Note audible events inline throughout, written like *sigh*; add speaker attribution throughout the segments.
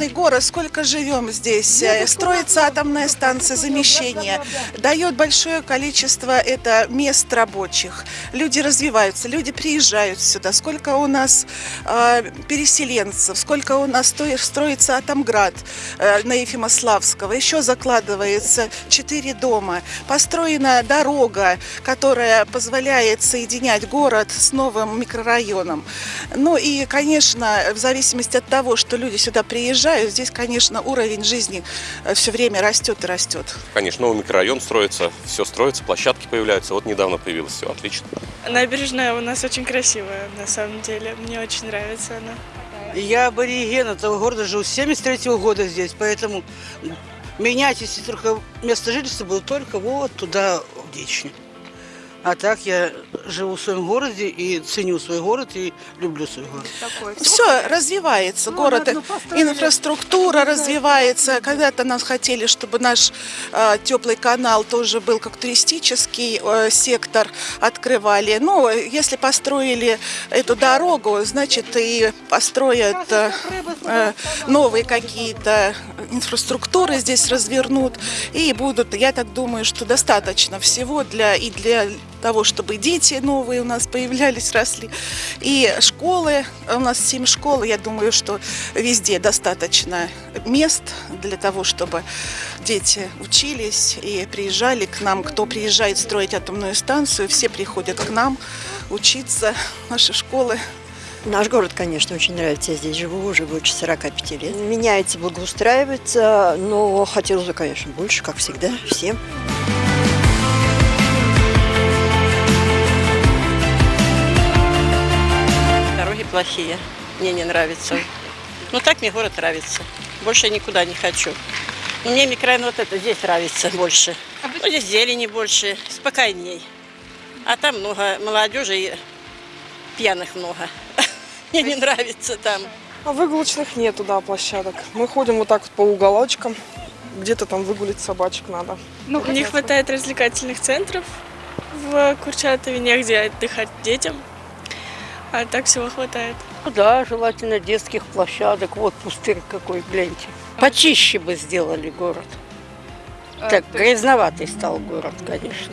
Speaker 1: Прекрасный город, сколько живем здесь. Э, Строится атомная станция замещения. Дает большое количество это мест рабочих. Люди развиваются, люди приезжают сюда. Сколько у нас э, переселенцев, сколько у нас строится Атомград э, на Ефимославского. Еще закладывается четыре дома. Построена дорога, которая позволяет соединять город с новым микрорайоном. Ну и, конечно, в зависимости от того, что люди сюда приезжают, здесь, конечно, уровень жизни все время растет и растет.
Speaker 2: Конечно, новый микрорайон строится, все строится, площадки появляются. Вот недавно появилось все, отлично.
Speaker 3: Набережная у нас очень красивая, на самом деле. Мне очень нравится она.
Speaker 4: Я абориген этого города, живу с 73 года здесь, поэтому менять, если только место жительства, было только вот туда, в Дични. А так я живу в своем городе и ценю свой город и люблю свой город.
Speaker 1: Все развивается, город, инфраструктура развивается. Когда-то нас хотели, чтобы наш э, теплый канал тоже был как туристический э, сектор открывали. Но если построили эту дорогу, значит и построят э, э, новые какие-то инфраструктуры здесь развернут и будут. Я так думаю, что достаточно всего для и для того, чтобы дети новые у нас появлялись, росли. И школы, у нас 7 школ, я думаю, что везде достаточно мест для того, чтобы дети учились и приезжали к нам. Кто приезжает строить атомную станцию, все приходят к нам учиться, наши школы.
Speaker 5: Наш город, конечно, очень нравится. Я здесь живу уже больше 45 лет. Меняется, благоустраивается, но хотелось бы, конечно, больше, как всегда, всем.
Speaker 6: Плохие, мне не нравится. Ну так мне город нравится. Больше я никуда не хочу. Но Мне микрорайон вот это здесь нравится больше. Ну, здесь зелени больше, спокойней. А там много молодежи и пьяных много. *laughs* Мне не нравится там.
Speaker 7: А выгулочных нету, да, площадок. Мы ходим вот так вот по уголочкам. Где-то там выгулить собачек надо.
Speaker 3: Ну, не хватает развлекательных центров в Курчатове, негде отдыхать детям. А так всего хватает.
Speaker 8: Ну да, желательно детских площадок. Вот пустырь какой, гляньте. Почище бы сделали город. Так, грязноватый стал город, конечно.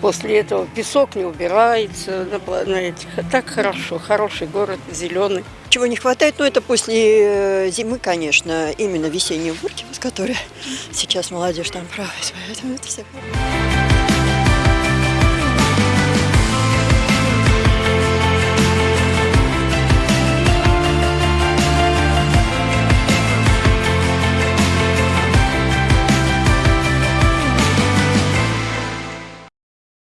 Speaker 8: После этого песок не убирается на, на этих. А так хорошо, хороший город, зеленый.
Speaker 5: Чего не хватает, ну это после э, зимы, конечно, именно весенние уборки, с которой сейчас молодежь там проводит. Поэтому это все.